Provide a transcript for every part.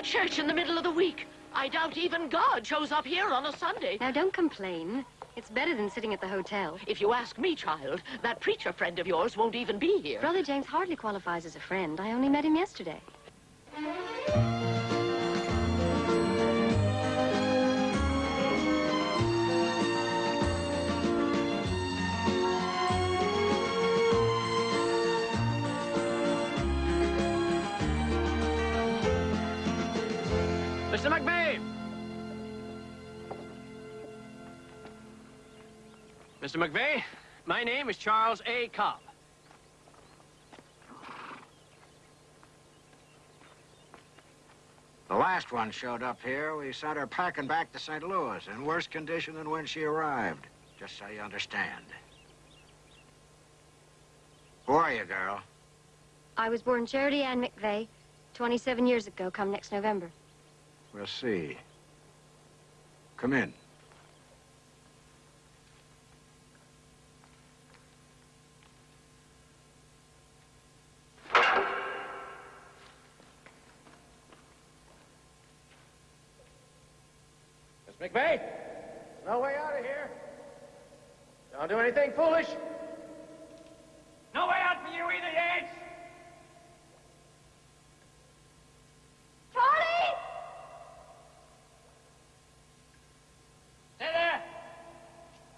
a church in the middle of the week. I doubt even God shows up here on a Sunday. Now, don't complain. It's better than sitting at the hotel. If you ask me, child, that preacher friend of yours won't even be here. Brother James hardly qualifies as a friend. I only met him yesterday. Mr. McVeigh! Mr. McVeigh, my name is Charles A. Cobb. The last one showed up here. We sent her packing back to St. Louis in worse condition than when she arrived. Just so you understand. Who are you, girl? I was born Charity Ann McVeigh 27 years ago, come next November. We'll see. Come in. Miss McVeigh, no way out of here. Don't do anything foolish. No way out for you either, Yates. Charlie! Stay there.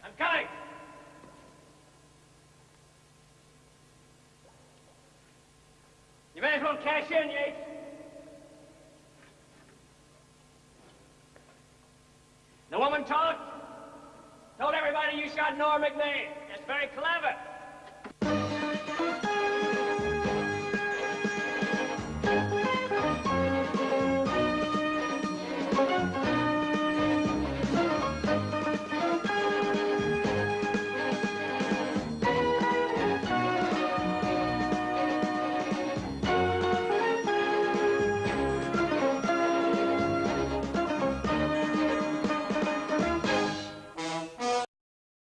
I'm coming. Cash in, Yates. The woman talked, told everybody you shot Nora McVeigh. That's very clever.